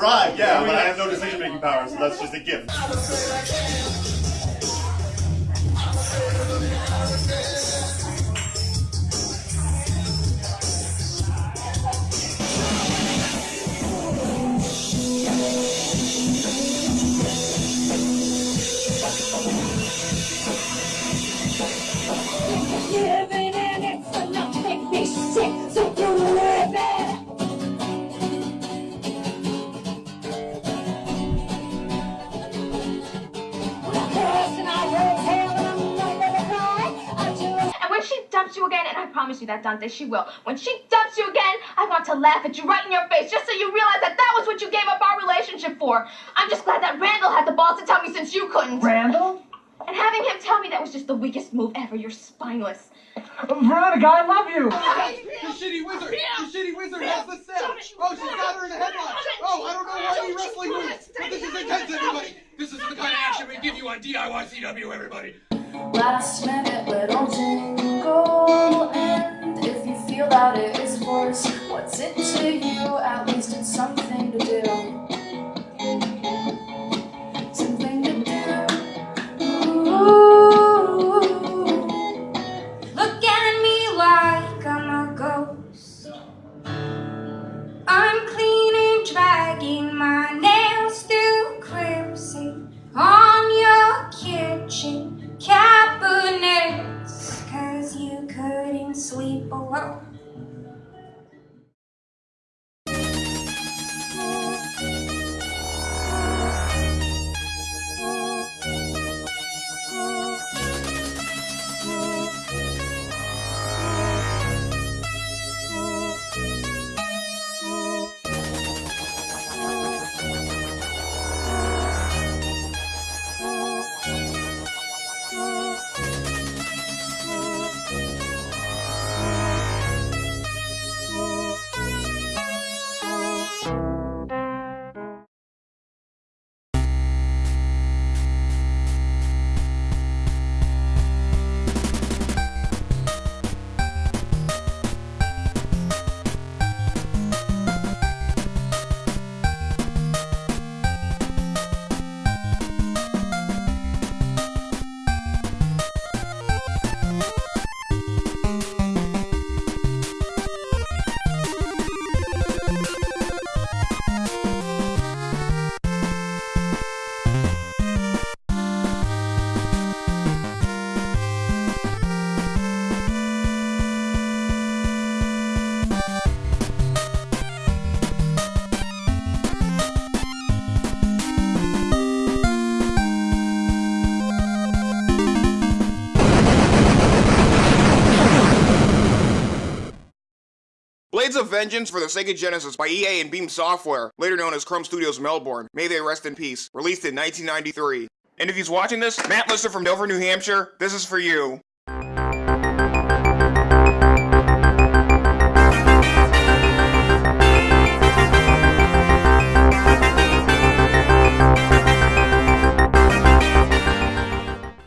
thing. I mean, bribe, yeah, but I have no decision making power, so that's just a gift. I promise you that, Dante, she will. When she dumps you again, I want to laugh at you right in your face just so you realize that that was what you gave up our relationship for. I'm just glad that Randall had the balls to tell me since you couldn't. Randall? And having him tell me that was just the weakest move ever. You're spineless. Veronica, I love you! The shitty wizard! The shitty wizard has the cell! Oh, she's got her in a headlock! Oh, I don't know why any wrestling moves! But this is intense, everybody! This is the kind of action we give you on DIY CW, everybody! Last minute little jingle, and if you feel that it is worse what's it to you? At least it's something Vengeance for the Sega Genesis by EA and Beam Software, later known as Krome Studios Melbourne. May they rest in peace. Released in 1993. And if he's watching this, Matt Lister from Dover, New Hampshire, this is for you.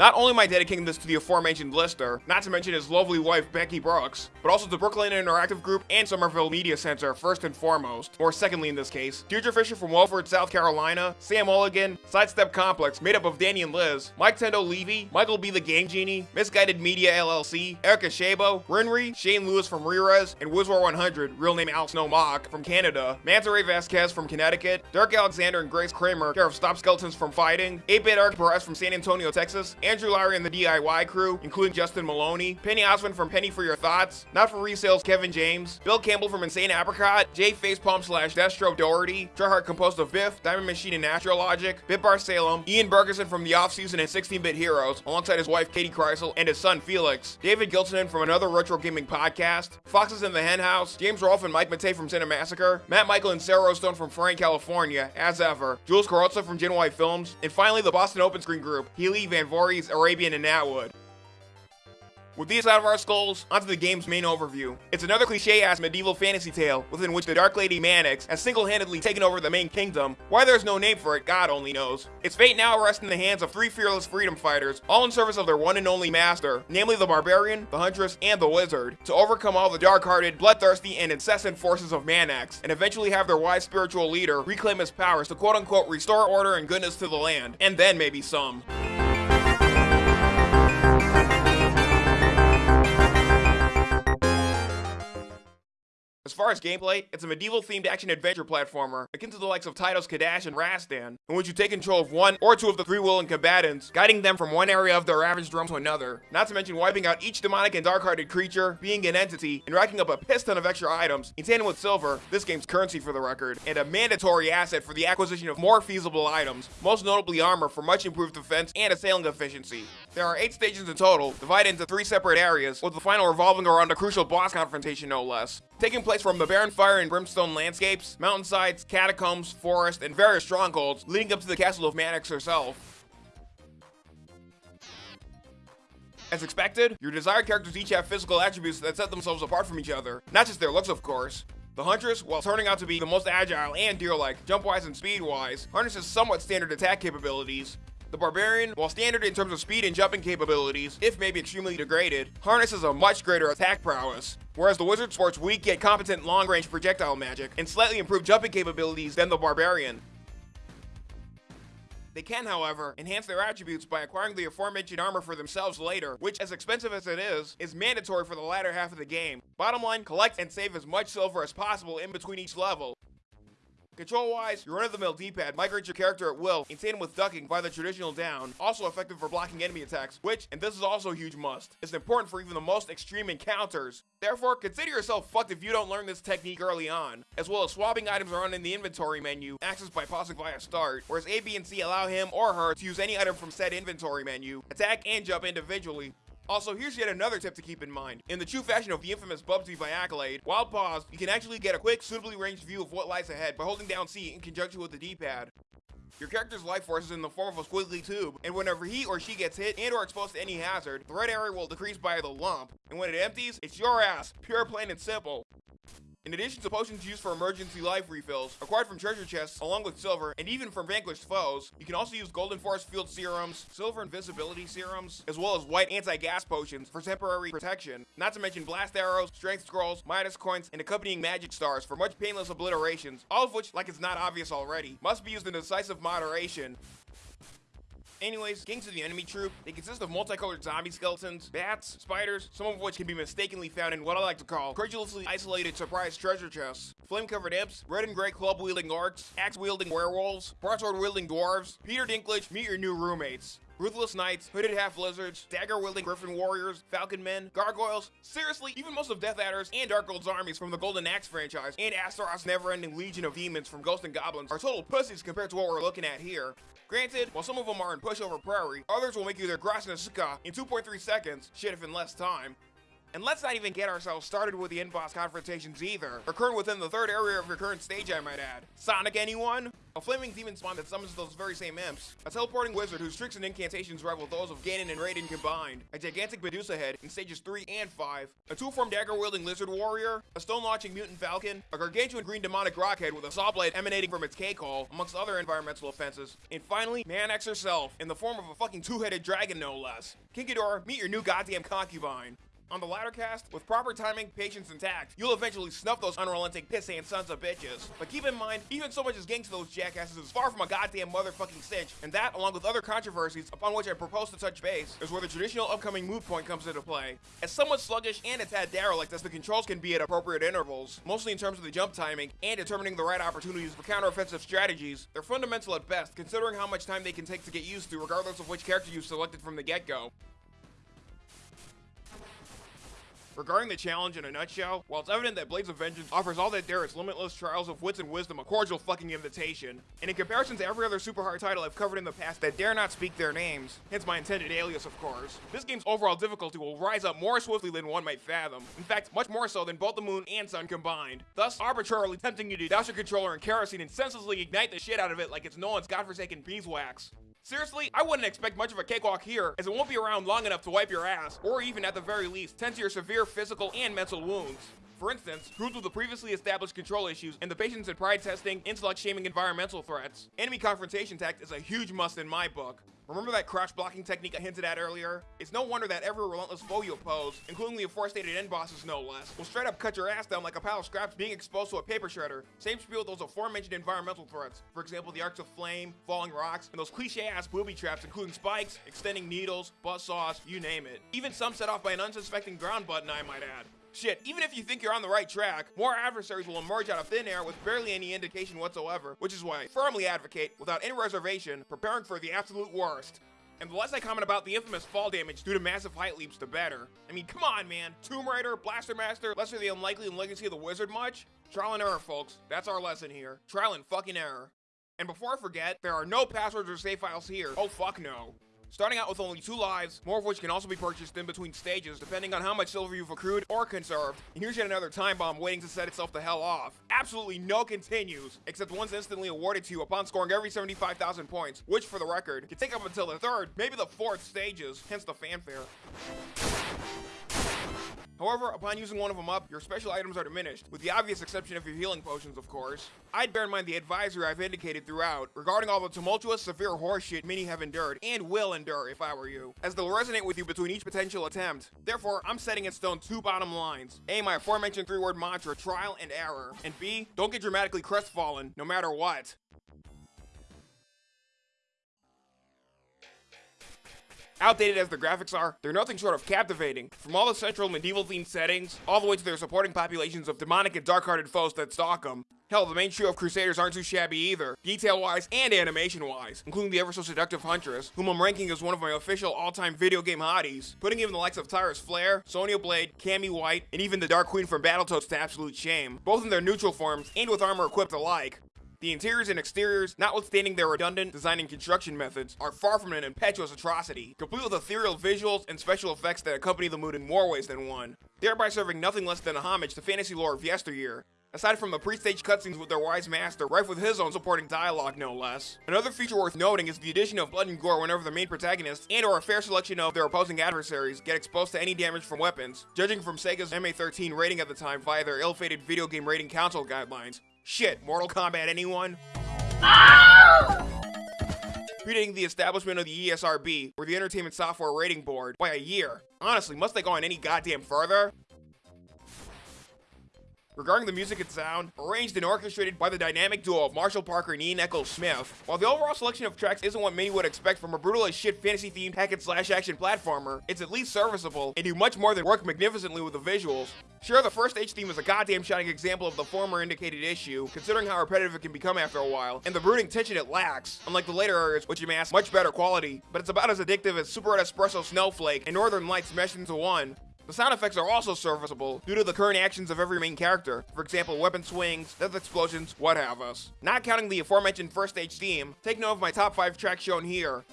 Not only am I dedicating this to the aforementioned Lister, not to mention his lovely wife Becky Brooks, but also to Brooklyn Interactive Group and Somerville Media Center first and foremost, or secondly in this case, Deirdre Fisher from Walford, South Carolina, Sam Mulligan, Sidestep Complex made up of Danny and Liz, Mike Tendo Levy, Michael B. the Game Genie, Misguided Media LLC, Erica Shabo, Rinry, Shane Lewis from Rerez, and Wizwar 100, real name Al Snow Mock, from Canada, Manta Ray Vasquez from Connecticut, Dirk Alexander and Grace Kramer, care of Stop Skeletons from Fighting, 8-Bit Arc Perez from San Antonio, Texas, Andrew Lowry and the DIY crew, including Justin Maloney, Penny Osmond from Penny for Your Thoughts, Not for Resales Kevin James, Bill Campbell from Insane Apricot, Jay Facepalm slash Destro Doherty, Tryhard composed of Biff, Diamond Machine and Natural Logic, Bitbar Salem, Ian Bergerson from The Offseason and 16-Bit Heroes, alongside his wife Katie Kreisel and his son Felix, David Gilson from another retro gaming podcast, Foxes in the Hen House, James Rolfe and Mike Matei from Cinemassacre, Matt Michael and Sarah Stone from Frank, California, as ever, Jules Carozza from Gen Y Films, and finally the Boston Open Screen Group, Healy, Van Arabian, and Natwood. With these out of our skulls, onto the game's main overview. It's another cliche-ass medieval fantasy tale within which the Dark Lady Mannix has single-handedly taken over the main kingdom. Why there's no name for it, God only knows. Its fate now rests in the hands of three fearless freedom fighters, all in service of their one and only master, namely the Barbarian, the Huntress, and the Wizard, to overcome all the dark-hearted, bloodthirsty, and incessant forces of Manax, and eventually have their wise spiritual leader reclaim his powers to quote-unquote restore order and goodness to the land, and then maybe some. As far as gameplay, it's a medieval-themed action-adventure platformer, akin to the likes of Taito's Cadash and Rastan, in which you take control of one or two of the three willing combatants, guiding them from one area of their ravaged realm to another, not to mention wiping out each demonic and dark-hearted creature, being an entity, and racking up a piss ton of extra items, in tandem with silver, this game's currency for the record, and a mandatory asset for the acquisition of more feasible items, most notably armor for much improved defense and assailing efficiency. There are 8 stages in total, divided into 3 separate areas, with the final revolving around a crucial boss confrontation no less. Taking place from the barren fire and brimstone landscapes, mountainsides, catacombs, forest, and various strongholds, leading up to the castle of Mannix herself. As expected, your desired characters each have physical attributes that set themselves apart from each other, not just their looks of course. The Huntress, while turning out to be the most agile and deer-like, jump-wise and speed-wise, harnesses somewhat standard attack capabilities, the Barbarian, while standard in terms of speed and jumping capabilities, if maybe extremely degraded, harnesses a much greater attack prowess, whereas the Wizard sports weak yet competent long-range projectile magic and slightly improved jumping capabilities than the Barbarian. They can, however, enhance their attributes by acquiring the aforementioned armor for themselves later, which, as expensive as it is, is mandatory for the latter half of the game. Bottom line, collect and save as much silver as possible in between each level. Control-wise, your run-of-the-mill D-pad migrates your character at will, in tandem with ducking by the traditional down, also effective for blocking enemy attacks, which, and this is also a huge must, is important for even the most extreme encounters. Therefore, consider yourself fucked if you don't learn this technique early on, as well as swapping items around in the inventory menu, accessed by pausing via start, whereas A, B, and C allow him or her to use any item from said inventory menu, attack and jump individually, also, here's yet another tip to keep in mind. In the true fashion of the infamous Bubsy by Accolade, while paused, you can actually get a quick, suitably ranged view of what lies ahead by holding down C in conjunction with the D-pad. Your character's life force is in the form of a squiggly tube, and whenever he or she gets hit and or exposed to any hazard, the red area will decrease by the lump, and when it empties, it's your ass, pure plain and simple. In addition to potions used for emergency life refills, acquired from treasure chests along with silver, and even from vanquished foes, you can also use golden forest field serums, silver invisibility serums, as well as white anti-gas potions for temporary protection, not to mention blast arrows, strength scrolls, Midas coins, and accompanying magic stars for much painless obliterations, all of which, like it's not obvious already, must be used in decisive moderation. Anyways, Kings of the enemy troop, they consist of multicolored zombie skeletons, bats, spiders, some of which can be mistakenly found in what I like to call credulously isolated surprise treasure chests, flame-covered imps, red and gray club-wielding orcs, axe-wielding werewolves, broadsword-wielding dwarves, Peter Dinklage, meet your new roommates. Ruthless Knights, Hooded Half Lizards, Dagger Wielding Griffin Warriors, Falcon Men, Gargoyles, seriously, even most of Death Adders and Dark Guld's armies from the Golden Axe franchise, and Astaroth's never ending legion of demons from Ghosts and Goblins are total pussies compared to what we're looking at here. Granted, while some of them are in pushover prairie, others will make you their Grasnasuka in 2.3 seconds, shit if in less time. And let's not even get ourselves started with the end boss confrontations either, occurring within the third area of your current stage I might add. Sonic anyone? A flaming demon spawn that summons those very same imps. A teleporting wizard whose tricks and incantations rival those of Ganon and Raiden combined. A gigantic Medusa head in stages 3 and 5. A two-form dagger-wielding lizard warrior. A stone-launching mutant falcon. A gargantuan green demonic rockhead with a saw blade emanating from its K-call, amongst other environmental offenses. And finally, Mannix herself, in the form of a fucking two-headed dragon no less. King Ghidorah, meet your new goddamn concubine. On the latter cast, with proper timing, patience, and tact, you'll eventually snuff those unrelenting pissant sons of bitches. But keep in mind, even so much as getting to those jackasses is far from a goddamn motherfucking cinch, and that, along with other controversies upon which I propose to touch base, is where the traditional upcoming move point comes into play. As somewhat sluggish and a tad derelict as the controls can be at appropriate intervals, mostly in terms of the jump timing and determining the right opportunities for counteroffensive strategies, they're fundamental at best, considering how much time they can take to get used to regardless of which character you've selected from the get-go. Regarding the challenge in a nutshell, while it's evident that Blades of Vengeance offers all that there is limitless trials of wits and wisdom a cordial fucking invitation, and in comparison to every other super hard title I've covered in the past that dare not speak their names, hence my intended alias of course, this game's overall difficulty will rise up more swiftly than one might fathom. In fact, much more so than both the moon and sun combined, thus arbitrarily tempting you to douse your controller in kerosene and senselessly ignite the shit out of it like it's no one's godforsaken beeswax. Seriously, I wouldn't expect much of a cakewalk here, as it won't be around long enough to wipe your ass, or even at the very least, tend to your severe physical and mental wounds. For instance, groups with the previously established control issues and the patience in pride testing, intellect shaming environmental threats. Enemy confrontation tact is a huge must in my book. Remember that crouch blocking technique I hinted at earlier? It's no wonder that every relentless foe you oppose, including the aforestated end bosses no less, will straight up cut your ass down like a pile of scraps being exposed to a paper shredder. Same spiel with those aforementioned environmental threats. For example, the arcs of flame, falling rocks, and those cliche ass booby traps including spikes, extending needles, buzz saws, you name it. Even some set off by an unsuspecting ground button I might add. Shit, even if you think you're on the right track, more adversaries will emerge out of thin air with barely any indication whatsoever, which is why I firmly advocate, without any reservation, preparing for the absolute worst. And the less I comment about the infamous fall damage due to massive height leaps, the better. I mean, come on, man. Tomb Raider, Blaster Master, Lester the Unlikely, and Legacy of the Wizard much? Trial and error, folks. That's our lesson here. Trial and fucking error. And before I forget, there are no passwords or save files here. Oh, fuck no starting out with only two lives, more of which can also be purchased in between stages depending on how much silver you've accrued or conserved. And here's yet another time bomb waiting to set itself the hell off. Absolutely no continues, except one's instantly awarded to you upon scoring every 75,000 points, which for the record, can take up until the third, maybe the fourth stages, hence the fanfare. However, upon using one of them up, your special items are diminished, with the obvious exception of your healing potions, of course. I'd bear in mind the advisory I've indicated throughout regarding all the tumultuous, severe horseshit many have endured, and will endure if I were you, as they'll resonate with you between each potential attempt. Therefore, I'm setting in stone two bottom lines. A, my aforementioned three-word mantra, trial and error. And B, don't get dramatically crestfallen, no matter what. Outdated as the graphics are, they're nothing short of captivating. From all the central medieval themed settings, all the way to their supporting populations of demonic and dark-hearted foes that stalk them. Hell, the main trio of Crusaders aren't too shabby either, detail-wise and animation-wise, including the ever-so-seductive Huntress, whom I'm ranking as one of my official all-time video game hotties, putting even the likes of Tyris Flare, Sonya Blade, Cammy White, and even the Dark Queen from Battletoads to absolute shame, both in their neutral forms and with armor equipped alike. The interiors and exteriors, notwithstanding their redundant design and construction methods, are far from an impetuous atrocity, complete with ethereal visuals and special effects that accompany the mood in more ways than one, thereby serving nothing less than a homage to fantasy lore of yesteryear. Aside from the pre-stage cutscenes with their wise master, rife with his own supporting dialogue no less. Another feature worth noting is the addition of blood and gore whenever the main protagonists and or a fair selection of their opposing adversaries get exposed to any damage from weapons, judging from Sega's MA13 rating at the time via their ill-fated video game rating council guidelines. Shit, Mortal Kombat anyone? Oh! Predating the establishment of the ESRB, or the Entertainment Software Rating Board, by a year. Honestly, must they go on any goddamn further? Regarding the music and sound, arranged and orchestrated by the dynamic duo of Marshall Parker and Ian Eccles Smith. While the overall selection of tracks isn't what many would expect from a brutal as shit fantasy themed hack and slash action platformer, it's at least serviceable and do much more than work magnificently with the visuals. Sure, the first H theme is a goddamn shining example of the former indicated issue, considering how repetitive it can become after a while, and the brooding tension it lacks, unlike the later areas which amass much better quality, but it's about as addictive as Super Espresso Snowflake and Northern Lights meshed into one. The sound effects are also serviceable due to the current actions of every main character, for example weapon swings, death explosions, what have us. Not counting the aforementioned first stage theme, take note of my top 5 tracks shown here.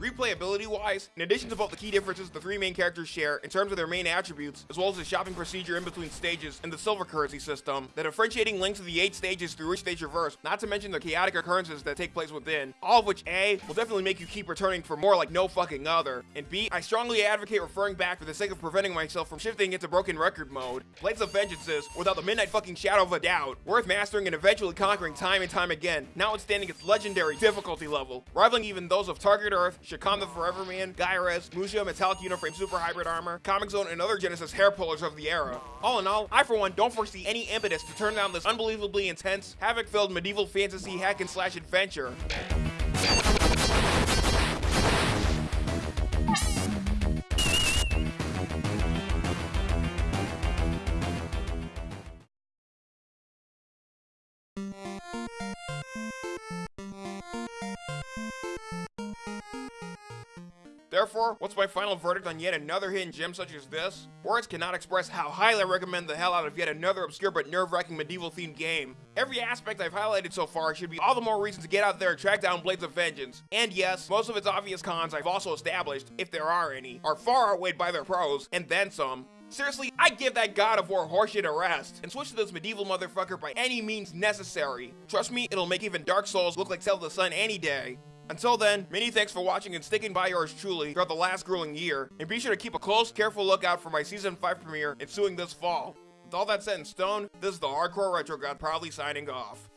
Replayability wise, in addition to both the key differences the three main characters share in terms of their main attributes, as well as the shopping procedure in between stages and the silver currency system, the differentiating links of the 8 stages through which they traverse, not to mention the chaotic occurrences that take place within, all of which A, will definitely make you keep returning for more like no fucking other, and B, I strongly advocate referring back for the sake of preventing myself from shifting into broken record mode. Blades of Vengeance is, without the midnight fucking shadow of a doubt, worth mastering and eventually conquering time and time again, notwithstanding its legendary difficulty level, rivaling even those of Target Earth, Chakan the Forever Man, Gaiares, Musha, Metallic Uniframe Super Hybrid Armor, Comix Zone, and other Genesis hair pullers of the era. All in all, I for one don't foresee any impetus to turn down this unbelievably intense, havoc-filled medieval fantasy hack and slash adventure. Therefore, what's my final verdict on yet another hidden gem such as this? Words cannot express how highly I recommend the hell out of yet another obscure but nerve-wracking medieval themed game. Every aspect I've highlighted so far should be all the more reason to get out there and track down Blades of Vengeance. And yes, most of its obvious cons I've also established, if there are any, are far outweighed by their pros, and then some. Seriously, I give that God of War horseshit a rest and switch to this medieval motherfucker by any means necessary. Trust me, it'll make even Dark Souls look like of the Sun any day. Until then, many thanks for watching and sticking by yours truly throughout the last grueling year, and be sure to keep a close, careful lookout for my Season 5 premiere ensuing this fall. With all that set in stone, this is the Hardcore Retro God proudly signing off.